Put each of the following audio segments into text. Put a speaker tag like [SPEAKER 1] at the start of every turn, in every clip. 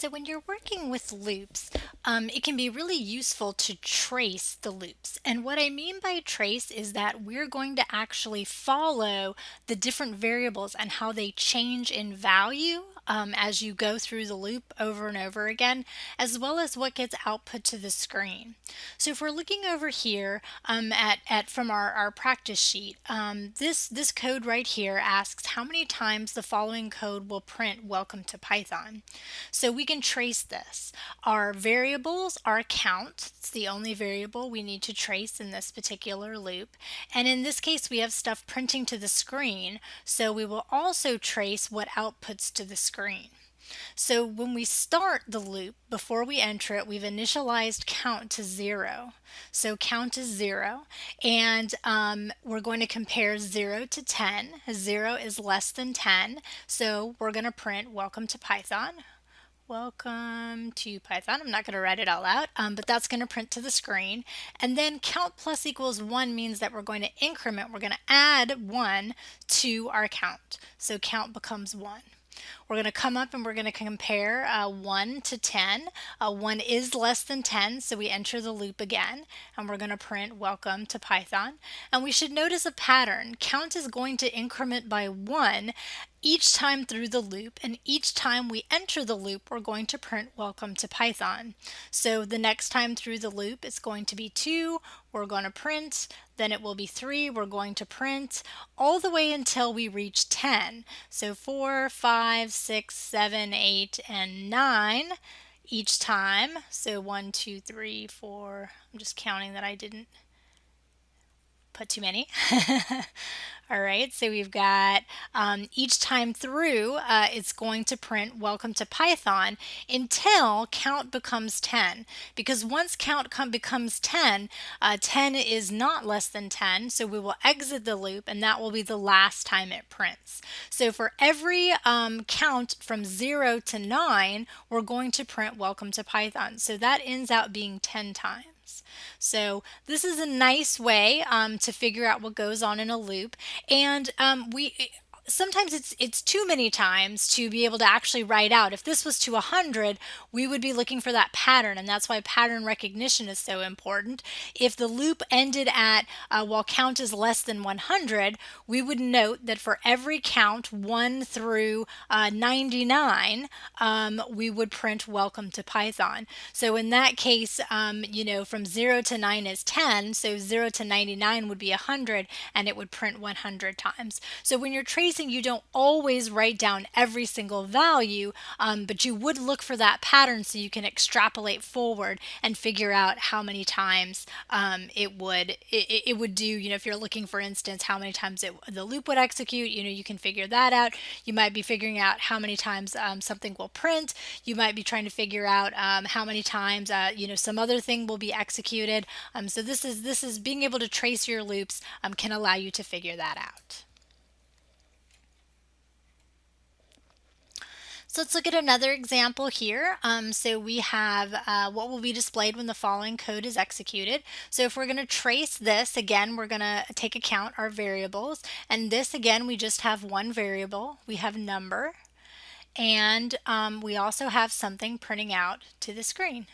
[SPEAKER 1] So when you're working with loops, um, it can be really useful to trace the loops. And what I mean by trace is that we're going to actually follow the different variables and how they change in value um, as you go through the loop over and over again, as well as what gets output to the screen. So if we're looking over here um, at, at from our, our practice sheet, um, this, this code right here asks how many times the following code will print welcome to Python. So we can trace this. Our variables are count. It's the only variable we need to trace in this particular loop. And in this case, we have stuff printing to the screen. So we will also trace what outputs to the screen. So when we start the loop, before we enter it, we've initialized count to zero. So count is zero, and um, we're going to compare zero to 10. Zero is less than 10, so we're going to print welcome to Python. Welcome to Python. I'm not going to write it all out, um, but that's going to print to the screen. And then count plus equals 1 means that we're going to increment, we're going to add 1 to our count. So count becomes 1. We're going to come up and we're going to compare uh, 1 to 10. Uh, 1 is less than 10, so we enter the loop again, and we're going to print welcome to Python. And we should notice a pattern. Count is going to increment by 1 each time through the loop and each time we enter the loop we're going to print welcome to Python. So the next time through the loop it's going to be 2, we're going to print, then it will be 3, we're going to print, all the way until we reach 10. So 4, 5, 6, 7, 8, and 9 each time. So 1, 2, 3, 4, I'm just counting that I didn't put too many. All right, so we've got um, each time through, uh, it's going to print welcome to Python until count becomes 10. Because once count becomes 10, uh, 10 is not less than 10, so we will exit the loop and that will be the last time it prints. So for every um, count from 0 to 9, we're going to print welcome to Python. So that ends out being 10 times. So this is a nice way um, to figure out what goes on in a loop. And um, we sometimes it's it's too many times to be able to actually write out. If this was to 100, we would be looking for that pattern, and that's why pattern recognition is so important. If the loop ended at uh, while count is less than 100, we would note that for every count 1 through uh, 99, um, we would print welcome to Python. So in that case, um, you know, from 0 to 9 is 10, so 0 to 99 would be 100, and it would print 100 times. So when you're tracing you don't always write down every single value, um, but you would look for that pattern so you can extrapolate forward and figure out how many times um, it would it, it, would do. You know, if you're looking, for instance, how many times it, the loop would execute, you know, you can figure that out. You might be figuring out how many times um, something will print. You might be trying to figure out um, how many times uh, you know some other thing will be executed. Um, so this is this is being able to trace your loops um, can allow you to figure that out. So let's look at another example here. Um, so we have uh, what will be displayed when the following code is executed. So if we're going to trace this, again, we're going to take account our variables. And this, again, we just have one variable. We have number. And um, we also have something printing out to the screen.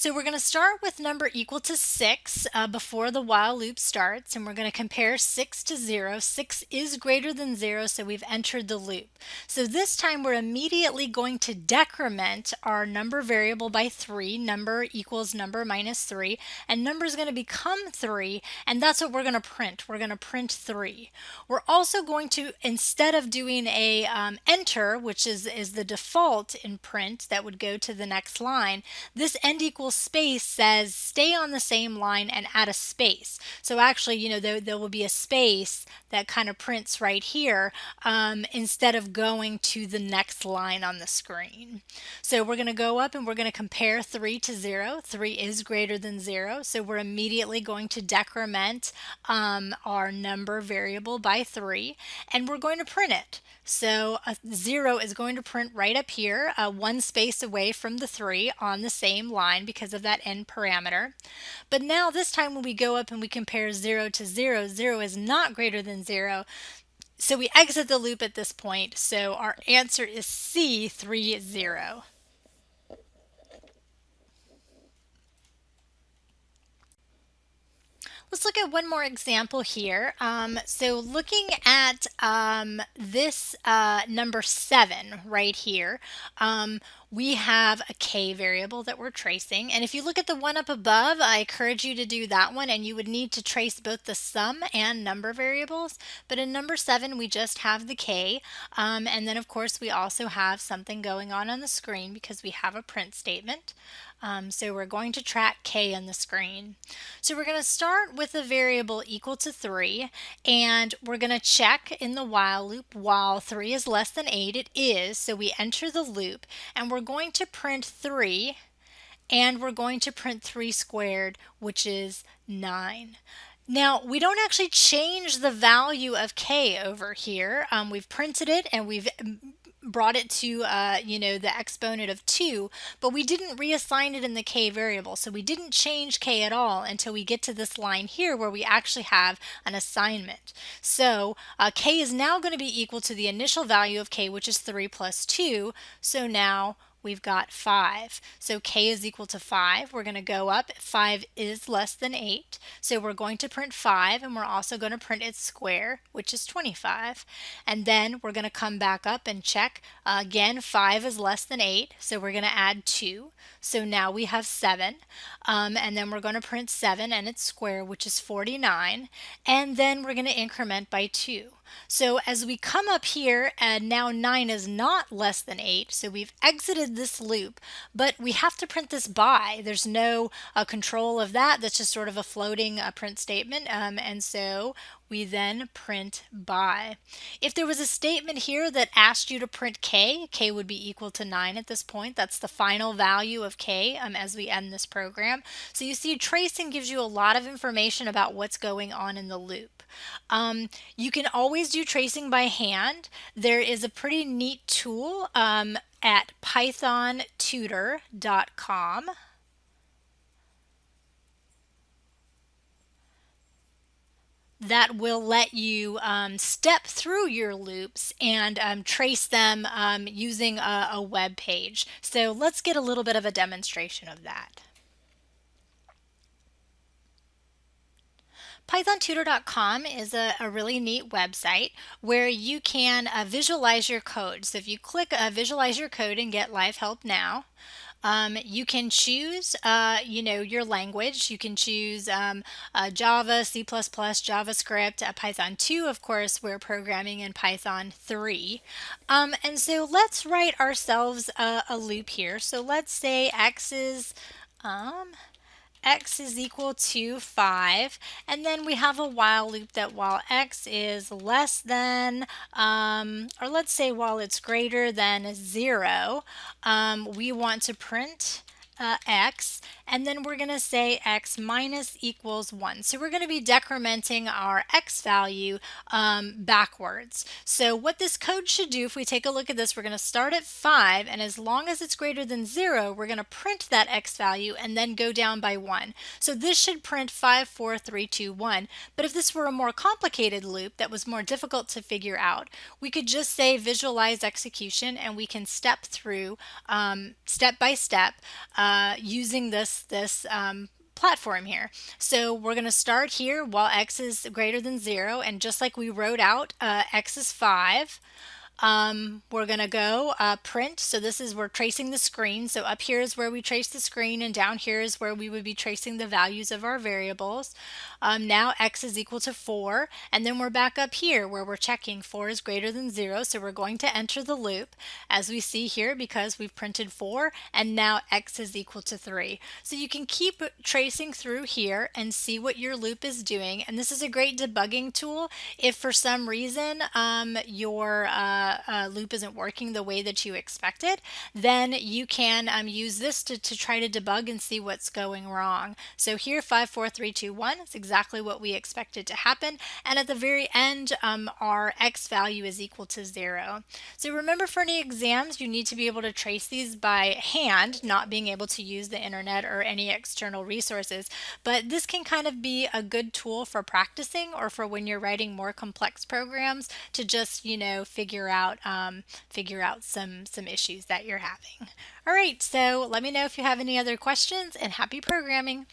[SPEAKER 1] So we're going to start with number equal to 6 uh, before the while loop starts and we're going to compare 6 to 0. 6 is greater than 0 so we've entered the loop. So this time we're immediately going to decrement our number variable by 3. Number equals number minus 3 and number is going to become 3 and that's what we're going to print. We're going to print 3. We're also going to instead of doing a um, enter which is, is the default in print that would go to the next line, this end equals space says stay on the same line and add a space. So actually, you know, there, there will be a space that kind of prints right here um, instead of going to the next line on the screen. So we're going to go up and we're going to compare 3 to 0. 3 is greater than 0, so we're immediately going to decrement um, our number variable by 3, and we're going to print it. So a 0 is going to print right up here, uh, one space away from the 3 on the same line because because of that end parameter. But now this time when we go up and we compare 0 to 0, 0 is not greater than 0. so we exit the loop at this point. So our answer is C, 3, 0. Let's look at one more example here. Um, so looking at um, this uh, number seven right here, um, we have a k variable that we're tracing. And if you look at the one up above, I encourage you to do that one and you would need to trace both the sum and number variables. But in number seven, we just have the k. Um, and then of course, we also have something going on on the screen because we have a print statement. Um, so we're going to track k on the screen. So we're going to start with a variable equal to 3 and we're going to check in the while loop while 3 is less than 8. It is, so we enter the loop and we're going to print 3 and we're going to print 3 squared which is 9. Now, we don't actually change the value of k over here. Um, we've printed it and we've brought it to, uh, you know, the exponent of 2, but we didn't reassign it in the k variable. So we didn't change k at all until we get to this line here where we actually have an assignment. So uh, k is now going to be equal to the initial value of k, which is 3 plus 2. So now we've got 5. So k is equal to 5. We're going to go up. 5 is less than 8. So we're going to print 5 and we're also going to print its square, which is 25. And then we're going to come back up and check. Uh, again, 5 is less than 8. So we're going to add 2. So now we have 7. Um, and then we're going to print 7 and its square, which is 49. And then we're going to increment by 2. So as we come up here and now 9 is not less than 8, so we've exited this loop, but we have to print this bye. There's no uh, control of that. That's just sort of a floating uh, print statement. Um, and so we then print bye. If there was a statement here that asked you to print k, k would be equal to 9 at this point. That's the final value of k um, as we end this program. So you see tracing gives you a lot of information about what's going on in the loop. Um, you can always do tracing by hand. There is a pretty neat tool um, at pythontutor.com. that will let you um, step through your loops and um, trace them um, using a, a web page. So let's get a little bit of a demonstration of that. PythonTutor.com is a, a, really neat website where you can uh, visualize your code. So if you click uh, visualize your code and get live help now, um, you can choose, uh, you know, your language. You can choose um, uh, Java, C++, JavaScript, uh, Python 2, of course, we're programming in Python 3. Um, and so let's write ourselves a, a, loop here. So let's say x is, um, x is equal to 5 and then we have a while loop that while x is less than um, or let's say while it's greater than 0 um, we want to print uh, x and then we're going to say x minus equals 1. So we're going to be decrementing our x value um, backwards. So what this code should do, if we take a look at this, we're going to start at 5 and as long as it's greater than 0, we're going to print that x value and then go down by 1. So this should print 5, 4, 3, 2, 1. But if this were a more complicated loop that was more difficult to figure out, we could just say visualize execution and we can step through um, step by step uh, using this this um, platform here. So we're going to start here while x is greater than 0 and just like we wrote out uh, x is 5 um, we're going to go uh, print. So this is, we're tracing the screen. So up here is where we trace the screen and down here is where we would be tracing the values of our variables. Um, now x is equal to 4 and then we're back up here where we're checking 4 is greater than 0 so we're going to enter the loop as we see here because we've printed 4 and now x is equal to 3. So you can keep tracing through here and see what your loop is doing and this is a great debugging tool if for some reason um, your uh, uh, loop isn't working the way that you expected, then you can um, use this to, to try to debug and see what's going wrong. So here, 54321 is exactly what we expected to happen. And at the very end, um, our x value is equal to zero. So remember for any exams, you need to be able to trace these by hand, not being able to use the internet or any external resources. But this can kind of be a good tool for practicing or for when you're writing more complex programs to just, you know, figure out um, figure out some some issues that you're having. All right, so let me know if you have any other questions and happy programming.